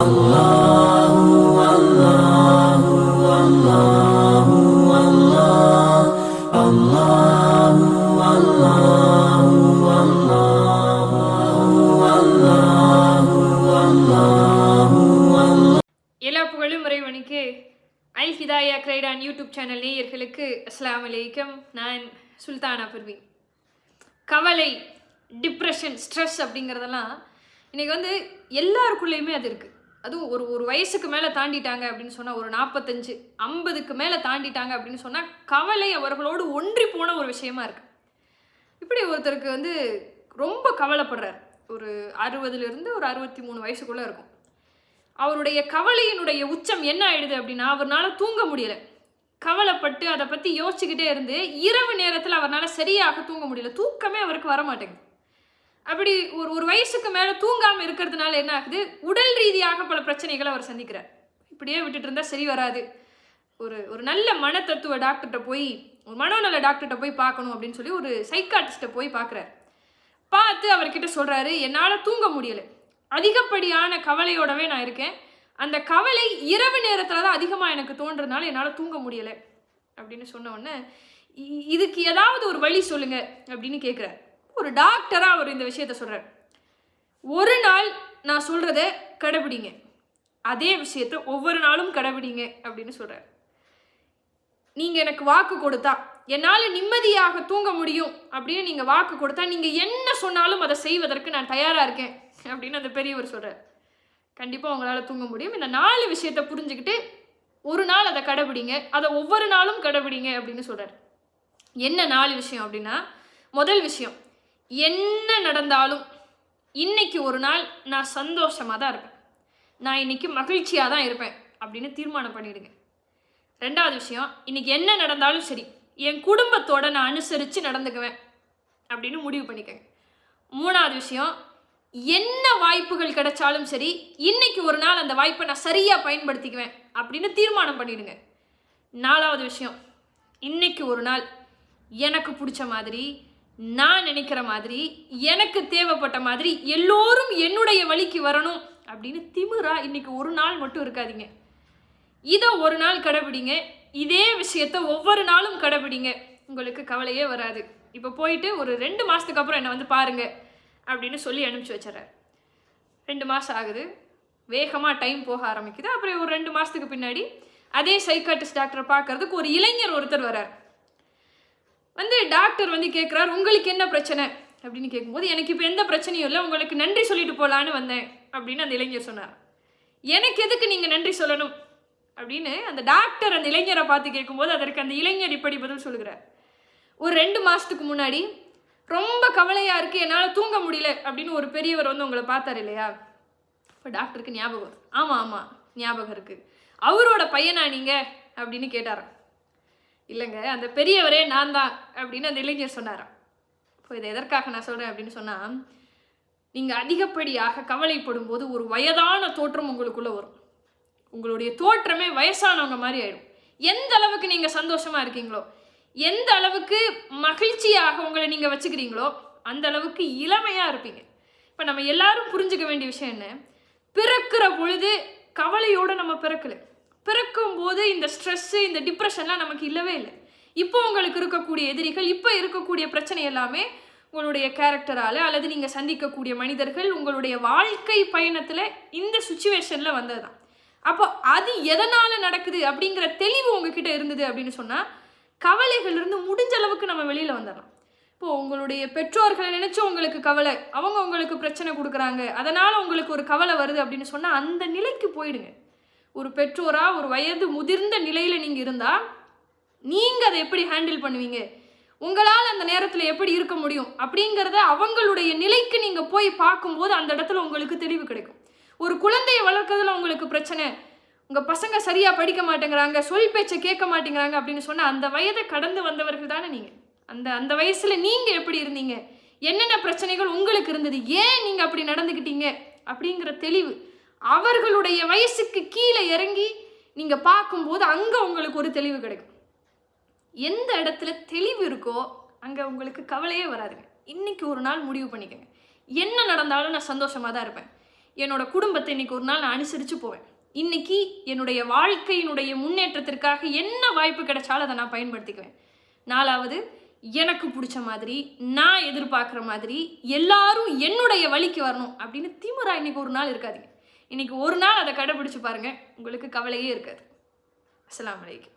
எல்லா Al Hidaya Croydon YouTube channel நேயர்களுக்கு அஸ்லாம் அலைக்கம். நான் சுல்தானா பர்வி. கவலை டிப்ரெஷன் ஸ்ட்ரெஸ் அப்படிங்கிறதெல்லாம் இன்னைக்கு வந்து எல்லாருக்குள்ளேயுமே அது இருக்குது அதுவும் ஒரு ஒரு வயசுக்கு மேலே தாண்டிட்டாங்க அப்படின்னு சொன்னால் ஒரு நாற்பத்தஞ்சு ஐம்பதுக்கு மேலே தாண்டிட்டாங்க அப்படின்னு சொன்னால் கவலை அவர்களோடு ஒன்றி போன ஒரு விஷயமா இருக்குது இப்படி ஒருத்தருக்கு வந்து ரொம்ப கவலைப்படுறார். ஒரு அறுபதுலேருந்து ஒரு அறுபத்தி மூணு வயசுக்குள்ளே இருக்கும். அவருடைய கவலையினுடைய உச்சம் என்ன ஆயிடுது அப்படின்னா அவர்னால் தூங்க முடியல. கவலைப்பட்டு அதை பற்றி யோசிச்சுக்கிட்டே இருந்து இரவு நேரத்தில் அவர்னால் சரியாக தூங்க முடியல. தூக்கமே அவருக்கு வர மாட்டேங்குது அப்படி ஒரு ஒரு வயசுக்கு மேலே தூங்காமல் இருக்கிறதுனால என்ன ஆகுது? உடல் ரீதியாக பல பிரச்சனைகளை அவர் சந்திக்கிறார். இப்படியே விட்டுட்டு இருந்தால் சரி வராது. ஒரு ஒரு நல்ல மன தத்துவ டாக்டர்கிட்ட போய் ஒரு மனோநல டாக்டர்கிட்ட போய் பார்க்கணும் அப்படின்னு சொல்லி ஒரு சைக்காட்டிஸ்ட்டை போய் பார்க்குறாரு. பார்த்து அவர்கிட்ட சொல்கிறாரு என்னால் தூங்க முடியலை. அதிகப்படியான கவலையோடவே நான் இருக்கேன். அந்த கவலை இரவு நேரத்தில் தான் அதிகமாக எனக்கு தோன்றதுனால என்னால் தூங்க முடியலை. அப்படின்னு சொன்ன உடனே இ- இதுக்கு ஏதாவது ஒரு வழி சொல்லுங்கள் அப்படின்னு கேட்குறாரு ஒரு டாக்டராக அவர் இந்த விஷயத்த சொல்கிறார் ஒரு நாள் நான் சொல்கிறத கடைபிடிங்க. அதே விஷயத்த ஒவ்வொரு நாளும் கடைபிடிங்க அப்படின்னு சொல்கிறார் நீங்கள் எனக்கு வாக்கு கொடுத்தா என்னால் நிம்மதியாக தூங்க முடியும் அப்படின்னு நீங்கள் வாக்கு கொடுத்தா நீங்கள் என்ன சொன்னாலும் அதை செய்வதற்கு நான் தயாராக இருக்கேன் அப்படின்னு அந்த பெரியவர் சொல்கிறார் கண்டிப்பாக உங்களால் தூங்க முடியும். இந்த நாலு விஷயத்தை புரிஞ்சுக்கிட்டு ஒரு நாள் அதை கடைபிடிங்க. அதை ஒவ்வொரு நாளும் கடைபிடிங்க அப்படின்னு சொல்கிறார் என்ன நாலு விஷயம் அப்படின்னா முதல் விஷயம் என்ன நடந்தாலும் இன்னைக்கு ஒரு நாள் நான் சந்தோஷமாக தான் இருப்பேன். நான் இன்னைக்கு மகிழ்ச்சியாக தான் இருப்பேன் அப்படின்னு தீர்மானம் பண்ணிடுங்க. ரெண்டாவது விஷயம் இன்னைக்கு என்ன நடந்தாலும் சரி என் குடும்பத்தோட நான் அனுசரித்து நடந்துக்குவேன் அப்படின்னு முடிவு பண்ணிக்கங்க. மூணாவது விஷயம் என்ன வாய்ப்புகள் கிடைச்சாலும் சரி இன்னைக்கு ஒரு நாள் அந்த வாய்ப்பை நான் சரியாக பயன்படுத்திக்குவேன் அப்படின்னு தீர்மானம் பண்ணிடுங்க. நாலாவது விஷயம் இன்னைக்கு ஒரு நாள் எனக்கு பிடிச்ச மாதிரி நான் நினைக்கிற மாதிரி எனக்கு தேவைப்பட்ட மாதிரி எல்லோரும் என்னுடைய வழிக்கு வரணும் அப்படின்னு திமிரா இன்னைக்கு ஒரு நாள் மட்டும் இருக்காதீங்க. இதை ஒரு நாள் கடைபிடிங்க. இதே விஷயத்த ஒவ்வொரு நாளும் கடைபிடிங்க. உங்களுக்கு கவலையே வராது. இப்போ போயிட்டு ஒரு ரெண்டு மாதத்துக்கு அப்புறம் என்னை வந்து பாருங்க அப்படின்னு சொல்லி அனுப்பிச்சி வச்சிடறாரு ரெண்டு மாதம் ஆகுது. வேகமாக டைம் போக ஆரம்பிக்குது. அப்புறம் ஒரு ரெண்டு மாதத்துக்கு பின்னாடி அதே சைக்காட்டிஸ்ட் டாக்டரை பார்க்கறதுக்கு ஒரு இளைஞர் ஒருத்தர் வரார் வந்து டாக்டர் வந்து கேட்குறாரு உங்களுக்கு என்ன பிரச்சனை? அப்படின்னு கேட்கும்போது எனக்கு இப்போ எந்த பிரச்சனையும் இல்லை உங்களுக்கு நன்றி சொல்லிட்டு போகலான்னு வந்தேன். அப்படின்னு அந்த இளைஞர் சொன்னார். எனக்கு எதுக்கு நீங்கள் நன்றி சொல்லணும்? அப்படின்னு அந்த டாக்டர் அந்த இளைஞரை பார்த்து கேட்கும்போது அதற்கு அந்த இளைஞர் இப்படி பதில் சொல்லுகிறார். ஒரு ரெண்டு மாதத்துக்கு முன்னாடி ரொம்ப கவலையாக இருக்குது என்னால் தூங்க முடியல அப்படின்னு ஒரு பெரியவர் வந்து உங்களை பார்த்தார் இல்லையா? இப்போ டாக்டருக்கு ஞாபகம் ஆமாம் ஆமாம் ஞாபகம் இருக்குது அவரோட பையனா நீங்கள் அப்படின்னு கேட்டாராம். இல்லைங்க அந்த பெரியவரே நான் தான் அப்படின்னு அந்த இளைஞர் சொன்னாராம். இப்போ இதை எதற்காக நான் சொல்கிறேன் அப்படின்னு சொன்னால் நீங்கள் அதிகப்படியாக கவலைப்படும் போது ஒரு வயதான தோற்றம் உங்களுக்குள்ளே வரும். உங்களுடைய தோற்றமே வயசானவங்க மாதிரி ஆயிடும். எந்த அளவுக்கு நீங்கள் சந்தோஷமாக இருக்கீங்களோ எந்த அளவுக்கு மகிழ்ச்சியாக உங்களை நீங்கள் வச்சுக்கிறீங்களோ அந்த அளவுக்கு இளமையாக இருப்பீங்க. இப்போ நம்ம எல்லாரும் புரிஞ்சுக்க வேண்டிய விஷயம் என்ன? பிறக்கிற பொழுது கவலையோடு நம்ம பிறக்கலை. பிறக்கும் போது இந்த ஸ்ட்ரெஸ்ஸு இந்த டிப்ரெஷன்லாம் நமக்கு இல்லவே இல்லை. இப்போ உங்களுக்கு இருக்கக்கூடிய எதிரிகள் இப்போ இருக்கக்கூடிய பிரச்சனை எல்லாமே உங்களுடைய கேரக்டரால் அல்லது நீங்கள் சந்திக்கக்கூடிய மனிதர்கள் உங்களுடைய வாழ்க்கை பயணத்தில் இந்த சுச்சுவேஷனில் வந்தது தான் அப்போ அது எதனால் நடக்குது அப்படிங்கிற தெளிவு உங்ககிட்ட இருந்தது அப்படின்னு சொன்னால் கவலைகள்லேருந்து முடிஞ்ச அளவுக்கு நம்ம வெளியில் வந்துடலாம். இப்போது உங்களுடைய பெற்றோர்களை நினச்சி உங்களுக்கு கவலை அவங்க உங்களுக்கு பிரச்சனை கொடுக்குறாங்க அதனால் உங்களுக்கு ஒரு கவலை வருது அப்படின்னு சொன்னால் அந்த நிலைக்கு போயிடுங்க. ஒரு பெற்றோராக ஒரு வயது முதிர்ந்த நிலையில் நீங்கள் இருந்தால் நீங்கள் அதை எப்படி ஹேண்டில் பண்ணுவீங்க? உங்களால் அந்த நேரத்தில் எப்படி இருக்க முடியும்? அப்படிங்கிறத அவங்களுடைய நிலைக்கு நீங்கள் போய் பார்க்கும்போது அந்த இடத்துல உங்களுக்கு தெளிவு கிடைக்கும். ஒரு குழந்தையை வளர்க்கறதுல உங்களுக்கு பிரச்சனை. உங்கள் பசங்க சரியாக படிக்க மாட்டேங்கிறாங்க சொல் பேச்சை கேட்க மாட்டேங்கிறாங்க அப்படின்னு சொன்னால் அந்த வயதை கடந்து வந்தவர்கள் தானே நீங்கள் அந்த அந்த வயசில் நீங்கள் எப்படி இருந்தீங்க? என்னென்ன பிரச்சனைகள் உங்களுக்கு இருந்தது? ஏன் நீங்கள் அப்படி நடந்துக்கிட்டீங்க? அப்படிங்கிற தெளிவு. அவர்களுடைய வயசுக்கு கீழே இறங்கி நீங்கள் பார்க்கும்போது அங்கே உங்களுக்கு ஒரு தெளிவு கிடைக்கும். எந்த இடத்துல தெளிவு இருக்கோ அங்கே உங்களுக்கு கவலையே வராதுங்க. இன்னைக்கு ஒரு நாள் முடிவு பண்ணிக்கோங்க. என்ன நடந்தாலும் நான் சந்தோஷமாக தான் இருப்பேன். என்னோட குடும்பத்தை இன்னைக்கு ஒரு நாள் நான் அனுசரித்து போவேன். இன்னைக்கு என்னுடைய வாழ்க்கையினுடைய முன்னேற்றத்திற்காக என்ன வாய்ப்பு கிடைச்சாலும் அதை நான் பயன்படுத்திக்குவேன். நாலாவது எனக்கு பிடிச்ச மாதிரி நான் எதிர்பார்க்குற மாதிரி எல்லாரும் என்னுடைய வழிக்கு வரணும் அப்படின்னு திமுறா இன்னைக்கு ஒரு நாள் இருக்காதீங்க. இன்னைக்கு ஒரு நாள் அதை கடைபிடிச்சு பாருங்க. உங்களுக்கு கவலையே இருக்காது. அஸ்லாம் அலைக்கும்.